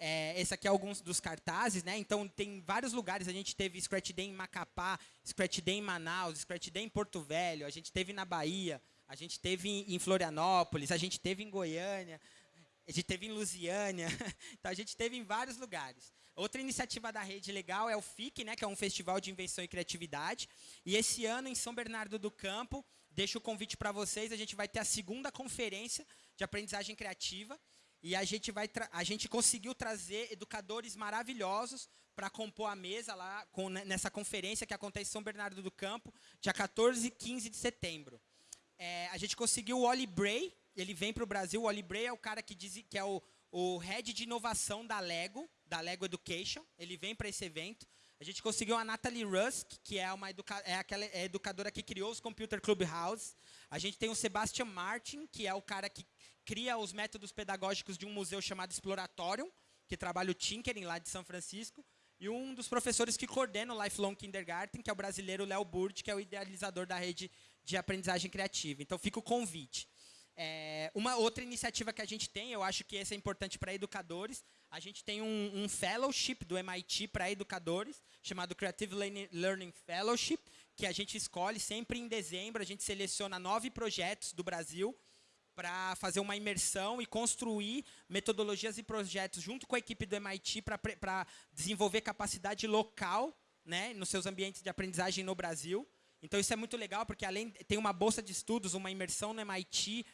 É, esse aqui é alguns dos cartazes, né? Então tem vários lugares. A gente teve Scratch Day em Macapá, Scratch Day em Manaus, Scratch Day em Porto Velho, a gente teve na Bahia, a gente teve em Florianópolis, a gente teve em Goiânia, a gente teve em Lusiânia. Então a gente teve em vários lugares. Outra iniciativa da rede legal é o FIC, né, que é um festival de invenção e criatividade. E esse ano, em São Bernardo do Campo, deixo o convite para vocês, a gente vai ter a segunda conferência de aprendizagem criativa. E a gente, vai a gente conseguiu trazer educadores maravilhosos para compor a mesa lá com, nessa conferência que acontece em São Bernardo do Campo, dia 14 e 15 de setembro. É, a gente conseguiu o Oli Bray, ele vem para o Brasil. O Oli Bray é o cara que, diz, que é o, o head de inovação da Lego, da Lego Education. Ele vem para esse evento. A gente conseguiu a Natalie Rusk, que é, uma educa é aquela é educadora que criou os Computer Clubhouse. A gente tem o Sebastian Martin, que é o cara que cria os métodos pedagógicos de um museu chamado Exploratorium, que trabalha o Tinkering lá de São Francisco. E um dos professores que coordena o Lifelong Kindergarten, que é o brasileiro Léo Burd, que é o idealizador da rede de aprendizagem criativa. Então, fica o convite. É, uma outra iniciativa que a gente tem, eu acho que essa é importante para educadores, a gente tem um, um fellowship do MIT para educadores, chamado Creative Learning Fellowship, que a gente escolhe sempre em dezembro, a gente seleciona nove projetos do Brasil para fazer uma imersão e construir metodologias e projetos junto com a equipe do MIT para desenvolver capacidade local né, nos seus ambientes de aprendizagem no Brasil. Então, isso é muito legal, porque além tem uma bolsa de estudos, uma imersão no MIT,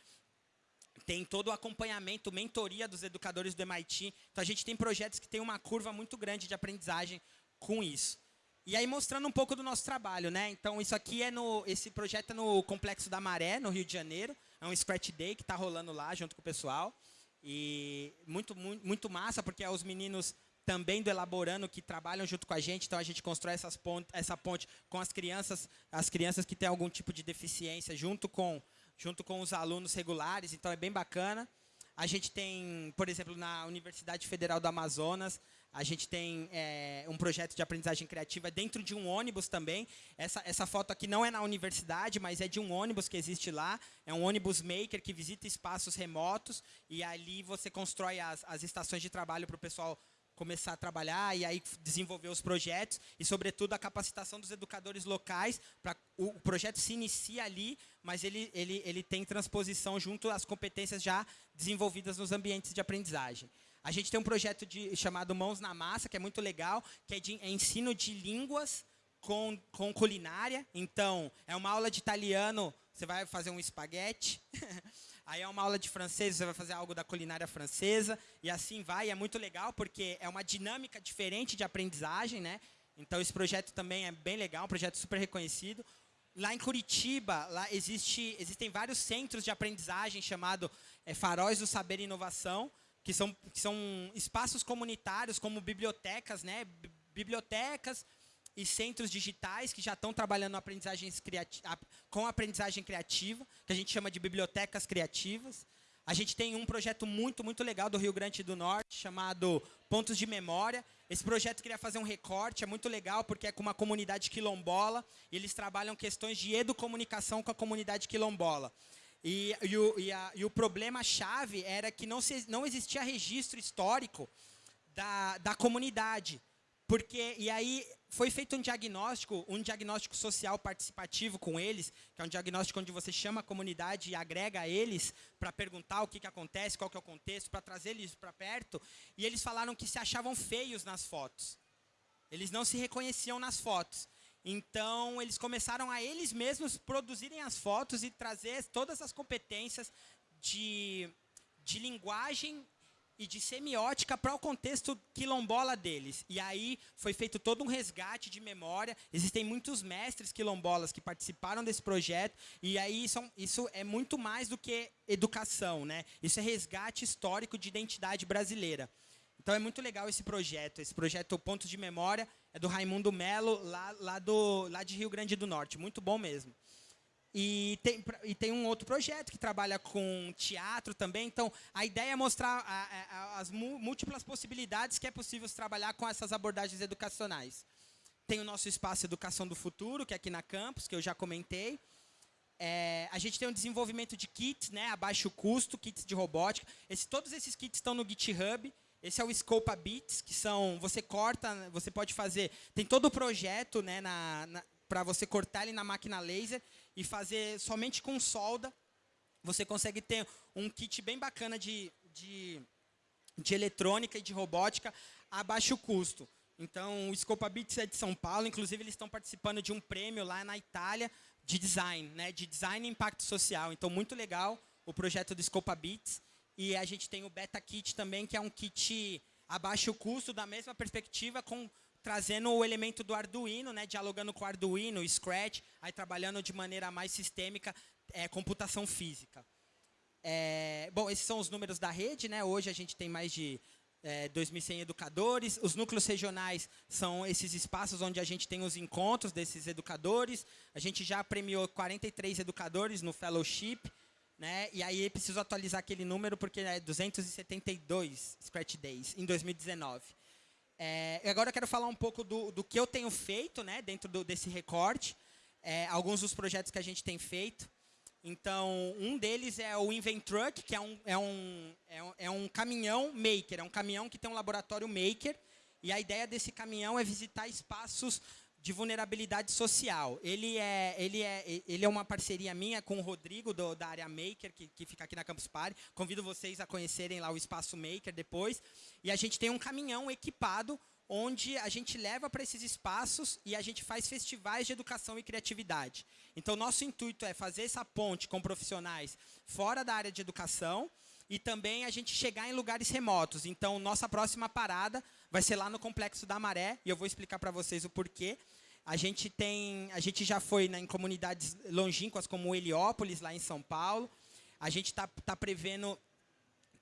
tem todo o acompanhamento, mentoria dos educadores do MIT. Então, a gente tem projetos que têm uma curva muito grande de aprendizagem com isso. E aí, mostrando um pouco do nosso trabalho. né? Então, isso aqui é no... Esse projeto é no Complexo da Maré, no Rio de Janeiro. É um Scratch Day que está rolando lá, junto com o pessoal. E muito, muito, muito massa, porque os meninos também do Elaborando que trabalham junto com a gente, então a gente constrói essas ponte, essa ponte com as crianças, as crianças que têm algum tipo de deficiência, junto com junto com os alunos regulares, então é bem bacana. A gente tem, por exemplo, na Universidade Federal do Amazonas, a gente tem é, um projeto de aprendizagem criativa dentro de um ônibus também. Essa, essa foto aqui não é na universidade, mas é de um ônibus que existe lá. É um ônibus maker que visita espaços remotos e ali você constrói as, as estações de trabalho para o pessoal começar a trabalhar e aí desenvolver os projetos e, sobretudo, a capacitação dos educadores locais. Pra, o, o projeto se inicia ali, mas ele, ele, ele tem transposição junto às competências já desenvolvidas nos ambientes de aprendizagem. A gente tem um projeto de, chamado Mãos na Massa, que é muito legal, que é de é ensino de línguas com, com culinária. Então, é uma aula de italiano, você vai fazer um espaguete. Aí é uma aula de francês, você vai fazer algo da culinária francesa. E assim vai, é muito legal, porque é uma dinâmica diferente de aprendizagem, né? Então, esse projeto também é bem legal, um projeto super reconhecido. Lá em Curitiba, lá existe, existem vários centros de aprendizagem chamados é, Faróis do Saber e Inovação, que são, que são espaços comunitários, como bibliotecas, né? Bibliotecas, e centros digitais que já estão trabalhando aprendizagens com aprendizagem criativa, que a gente chama de bibliotecas criativas. A gente tem um projeto muito, muito legal do Rio Grande do Norte, chamado Pontos de Memória. Esse projeto queria fazer um recorte, é muito legal, porque é com uma comunidade quilombola, e eles trabalham questões de educomunicação com a comunidade quilombola. E, e, o, e, e o problema-chave era que não, se, não existia registro histórico da, da comunidade. Porque, e aí foi feito um diagnóstico, um diagnóstico social participativo com eles, que é um diagnóstico onde você chama a comunidade e agrega eles para perguntar o que, que acontece, qual que é o contexto, para trazer eles para perto. E eles falaram que se achavam feios nas fotos. Eles não se reconheciam nas fotos. Então, eles começaram a eles mesmos produzirem as fotos e trazer todas as competências de, de linguagem e de semiótica para o contexto quilombola deles. E aí foi feito todo um resgate de memória. Existem muitos mestres quilombolas que participaram desse projeto. E aí isso, isso é muito mais do que educação, né? Isso é resgate histórico de identidade brasileira. Então é muito legal esse projeto. Esse projeto Pontos de Memória é do Raimundo Melo, lá, lá, do, lá de Rio Grande do Norte. Muito bom mesmo. E tem, e tem um outro projeto que trabalha com teatro também. Então, a ideia é mostrar a, a, as múltiplas possibilidades que é possível se trabalhar com essas abordagens educacionais. Tem o nosso espaço Educação do Futuro, que é aqui na campus, que eu já comentei. É, a gente tem um desenvolvimento de kits né, a baixo custo, kits de robótica. Esse, todos esses kits estão no GitHub. Esse é o Scopa Bits, que são. Você corta, você pode fazer. Tem todo o projeto né, na, na para você cortar ele na máquina laser e fazer somente com solda. Você consegue ter um kit bem bacana de, de, de eletrônica e de robótica a baixo custo. Então, o Scopa Bits é de São Paulo, inclusive eles estão participando de um prêmio lá na Itália de design, né, de design e impacto social. Então, muito legal o projeto do Scopa Bits. E a gente tem o Beta Kit também, que é um kit a baixo custo, da mesma perspectiva, com trazendo o elemento do Arduino, né, dialogando com o Arduino, Scratch, aí trabalhando de maneira mais sistêmica, é, computação física. É, bom, esses são os números da rede. Né? Hoje a gente tem mais de é, 2.100 educadores. Os núcleos regionais são esses espaços onde a gente tem os encontros desses educadores. A gente já premiou 43 educadores no fellowship. Né? E aí preciso atualizar aquele número porque é 272 Scratch Days em 2019. É, agora eu quero falar um pouco do, do que eu tenho feito né, dentro do, desse recorte, é, alguns dos projetos que a gente tem feito. Então, um deles é o Invent Truck, que é um, é, um, é, um, é um caminhão maker, é um caminhão que tem um laboratório maker, e a ideia desse caminhão é visitar espaços de vulnerabilidade social. Ele é, ele é, ele é uma parceria minha com o Rodrigo, do, da área Maker, que, que fica aqui na Campus Party. Convido vocês a conhecerem lá o Espaço Maker depois. E a gente tem um caminhão equipado onde a gente leva para esses espaços e a gente faz festivais de educação e criatividade. Então, nosso intuito é fazer essa ponte com profissionais fora da área de educação e também a gente chegar em lugares remotos. Então, nossa próxima parada vai ser lá no Complexo da Maré, e eu vou explicar para vocês o porquê. A gente tem, a gente já foi né, em comunidades longínquas como Heliópolis, lá em São Paulo. A gente está tá prevendo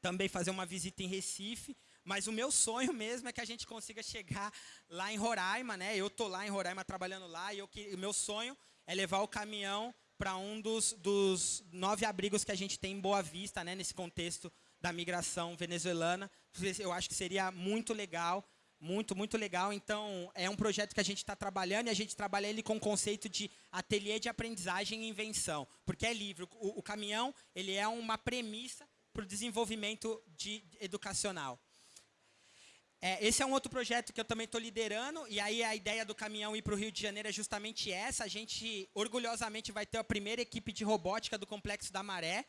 também fazer uma visita em Recife, mas o meu sonho mesmo é que a gente consiga chegar lá em Roraima, né? Eu tô lá em Roraima trabalhando lá e eu, o meu sonho é levar o caminhão para um dos, dos nove abrigos que a gente tem em Boa Vista, né? Nesse contexto da migração venezuelana. Eu acho que seria muito legal muito, muito legal. Então, é um projeto que a gente está trabalhando e a gente trabalha ele com o conceito de ateliê de aprendizagem e invenção, porque é livre. O, o caminhão ele é uma premissa para o desenvolvimento de, educacional. É, esse é um outro projeto que eu também estou liderando, e aí a ideia do caminhão ir para o Rio de Janeiro é justamente essa. A gente, orgulhosamente, vai ter a primeira equipe de robótica do Complexo da Maré,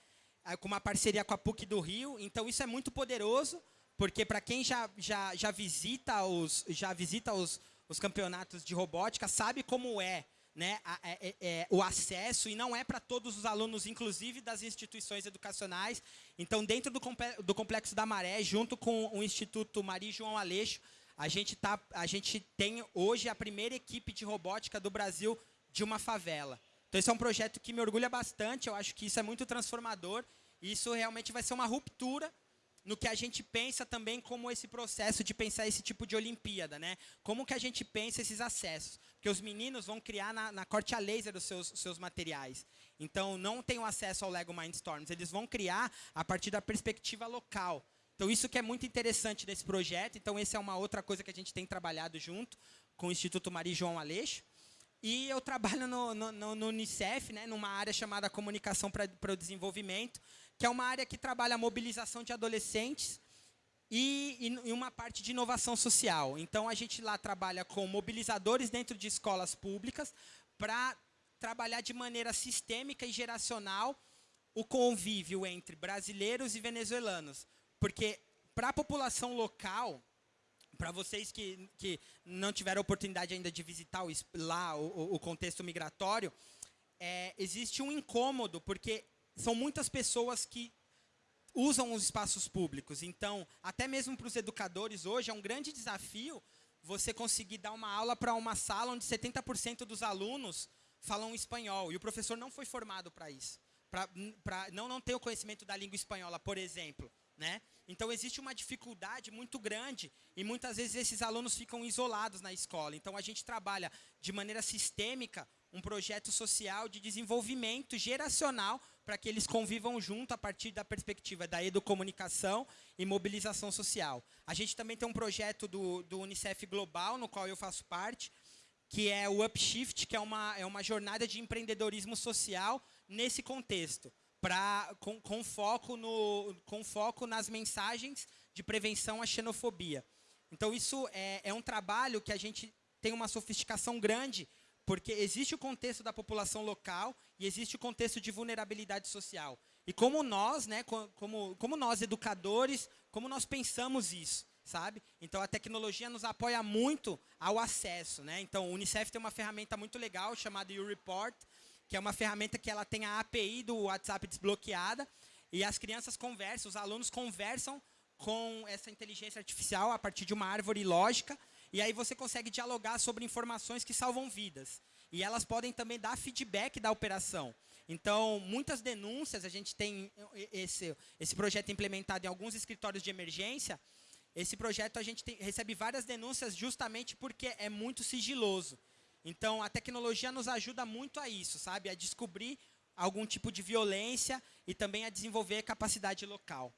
eh, com uma parceria com a PUC do Rio. Então, isso é muito poderoso, porque para quem já, já, já visita, os, já visita os, os campeonatos de robótica, sabe como é né, a, é, é, o acesso, e não é para todos os alunos, inclusive das instituições educacionais. Então, dentro do, do Complexo da Maré, junto com o Instituto Maria João Aleixo, a gente, tá, a gente tem hoje a primeira equipe de robótica do Brasil de uma favela. Então, esse é um projeto que me orgulha bastante, eu acho que isso é muito transformador, e isso realmente vai ser uma ruptura no que a gente pensa também como esse processo de pensar esse tipo de Olimpíada, né? Como que a gente pensa esses acessos? Porque os meninos vão criar na, na corte a laser os seus, seus materiais. Então, não tem o acesso ao Lego Mindstorms. Eles vão criar a partir da perspectiva local. Então, isso que é muito interessante nesse projeto. Então, essa é uma outra coisa que a gente tem trabalhado junto com o Instituto Maria João Aleixo. E eu trabalho no, no, no Unicef, né, numa área chamada Comunicação para o Desenvolvimento, que é uma área que trabalha a mobilização de adolescentes e, e, uma parte de inovação social. Então, a gente lá trabalha com mobilizadores dentro de escolas públicas para trabalhar de maneira sistêmica e geracional o convívio entre brasileiros e venezuelanos. Porque, para a população local, para vocês que, que não tiveram oportunidade ainda de visitar o, lá o, o contexto migratório, é, existe um incômodo, porque são muitas pessoas que usam os espaços públicos. Então, até mesmo para os educadores hoje, é um grande desafio você conseguir dar uma aula para uma sala onde 70% dos alunos falam espanhol. E o professor não foi formado para isso. Para não, não ter o conhecimento da língua espanhola, por exemplo. Né? Então existe uma dificuldade muito grande e muitas vezes esses alunos ficam isolados na escola. Então a gente trabalha de maneira sistêmica um projeto social de desenvolvimento geracional para que eles convivam junto a partir da perspectiva da educomunicação e mobilização social. A gente também tem um projeto do, do Unicef Global, no qual eu faço parte, que é o Upshift, que é uma, é uma jornada de empreendedorismo social nesse contexto pra, com, com, foco no, com foco nas mensagens de prevenção à xenofobia. Então, isso é, é um trabalho que a gente tem uma sofisticação grande, porque existe o contexto da população local e existe o contexto de vulnerabilidade social. E como nós, né, como, como nós educadores, como nós pensamos isso, sabe? Então a tecnologia nos apoia muito ao acesso, né? Então o UNICEF tem uma ferramenta muito legal chamada YouReport, que é uma ferramenta que ela tem a API do WhatsApp desbloqueada e as crianças conversam, os alunos conversam com essa inteligência artificial a partir de uma árvore lógica e aí você consegue dialogar sobre informações que salvam vidas. E elas podem também dar feedback da operação. Então, muitas denúncias, a gente tem esse, esse projeto implementado em alguns escritórios de emergência. Esse projeto a gente tem, recebe várias denúncias justamente porque é muito sigiloso. Então, a tecnologia nos ajuda muito a isso, sabe? A descobrir algum tipo de violência e também a desenvolver capacidade local.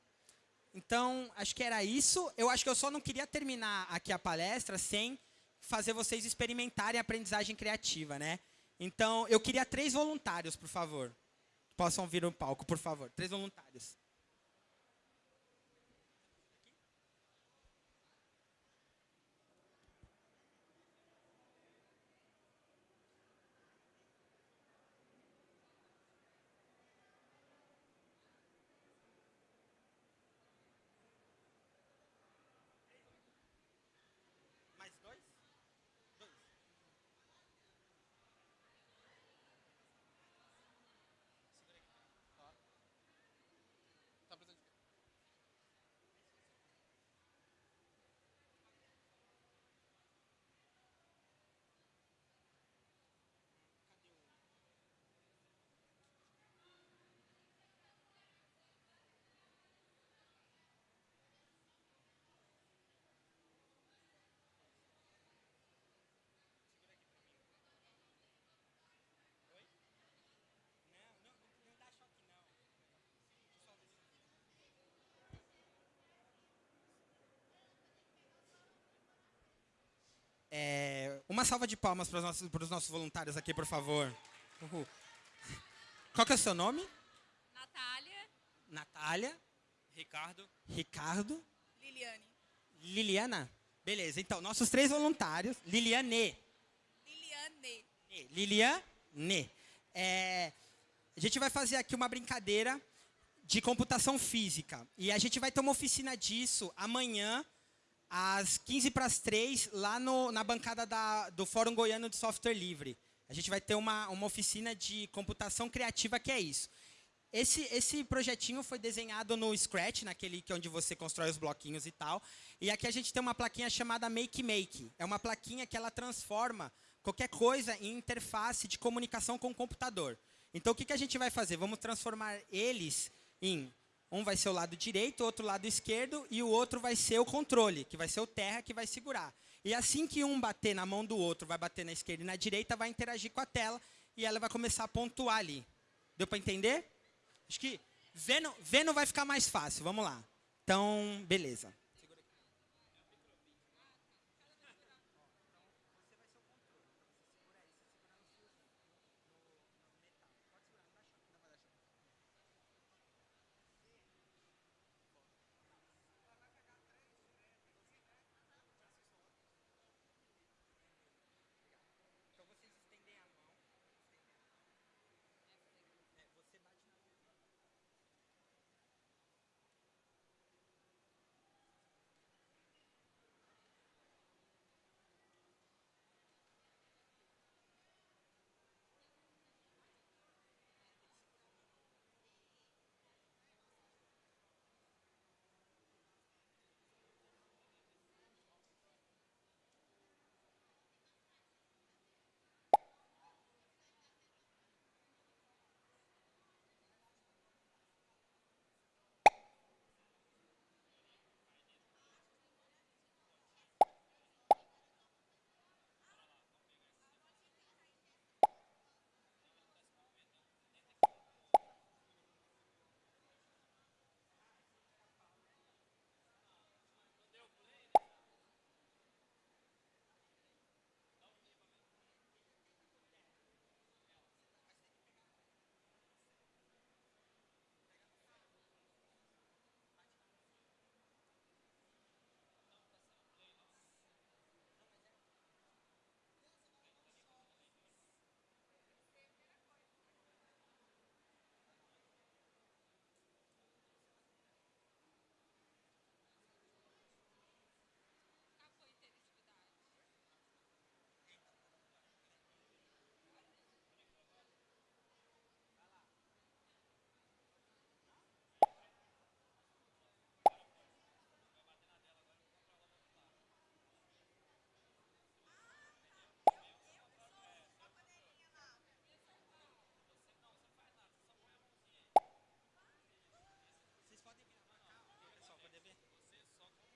Então, acho que era isso. Eu acho que eu só não queria terminar aqui a palestra sem fazer vocês experimentarem a aprendizagem criativa, né? Então, eu queria três voluntários, por favor. Possam vir no palco, por favor. Três voluntários. É, uma salva de palmas para os nossos, para os nossos voluntários aqui, por favor. Uhul. Qual que é o seu nome? Natália. Natália. Ricardo. Ricardo. Liliane. Liliana. Beleza, então, nossos três voluntários, Liliane. Liliane. Liliane. É, a gente vai fazer aqui uma brincadeira de computação física. E a gente vai ter uma oficina disso amanhã, às 15 para as 3, lá no, na bancada da, do Fórum Goiano de Software Livre. A gente vai ter uma, uma oficina de computação criativa que é isso. Esse, esse projetinho foi desenhado no Scratch, naquele que é onde você constrói os bloquinhos e tal. E aqui a gente tem uma plaquinha chamada Make Make. É uma plaquinha que ela transforma qualquer coisa em interface de comunicação com o computador. Então, o que, que a gente vai fazer? Vamos transformar eles em... Um vai ser o lado direito, outro lado esquerdo, e o outro vai ser o controle, que vai ser o terra que vai segurar. E assim que um bater na mão do outro, vai bater na esquerda e na direita, vai interagir com a tela, e ela vai começar a pontuar ali. Deu para entender? Acho que vendo, vendo vai ficar mais fácil. Vamos lá. Então, beleza.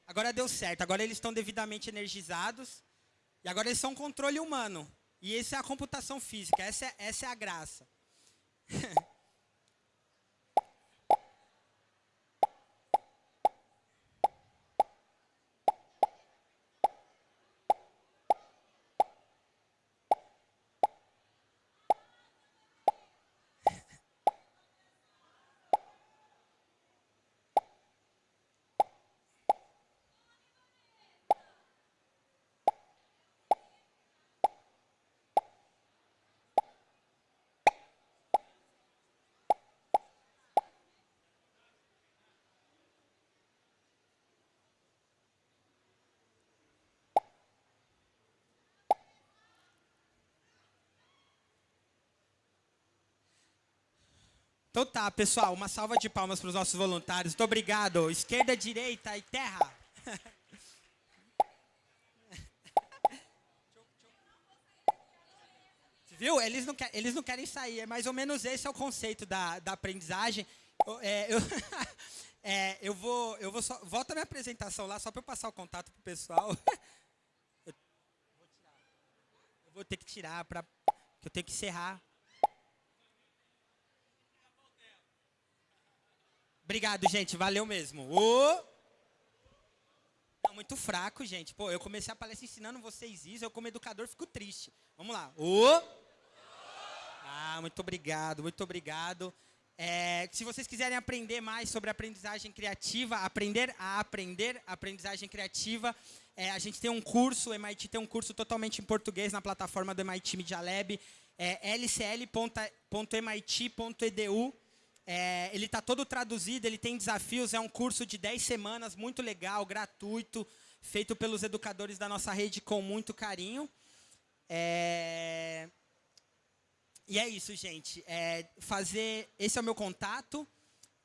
Agora deu certo. Agora eles estão devidamente energizados. E agora eles são controle humano. E essa é a computação física. Essa é, essa é a graça. Então tá, pessoal, uma salva de palmas para os nossos voluntários. Muito obrigado. Esquerda, direita e terra. Viu? Eles não, eles não querem sair. É mais ou menos esse é o conceito da, da aprendizagem. Eu, é, eu, é, eu vou, eu vou só, volta a minha apresentação lá só para eu passar o contato pro pessoal. Eu, eu vou ter que tirar para que eu tenho que encerrar. Obrigado, gente. Valeu mesmo. O... Não, muito fraco, gente. Pô, eu comecei a palestra ensinando vocês isso. Eu, como educador, fico triste. Vamos lá. O... Ah, muito obrigado, muito obrigado. É, se vocês quiserem aprender mais sobre aprendizagem criativa, aprender a aprender aprendizagem criativa, é, a gente tem um curso, o MIT tem um curso totalmente em português na plataforma do MIT Media Lab, é lcl.mit.edu. É, ele está todo traduzido, ele tem desafios, é um curso de 10 semanas, muito legal, gratuito, feito pelos educadores da nossa rede com muito carinho. É, e é isso, gente. É fazer, esse é o meu contato.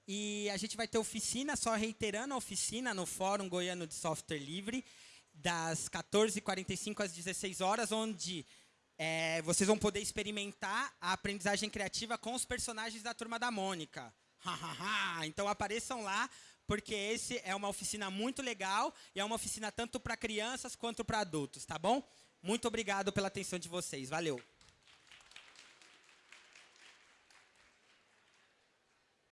E a gente vai ter oficina, só reiterando a oficina no Fórum Goiano de Software Livre, das 14h45 às 16 horas, onde é, vocês vão poder experimentar a aprendizagem criativa com os personagens da Turma da Mônica. então apareçam lá, porque esse é uma oficina muito legal e é uma oficina tanto para crianças quanto para adultos, tá bom? Muito obrigado pela atenção de vocês. Valeu!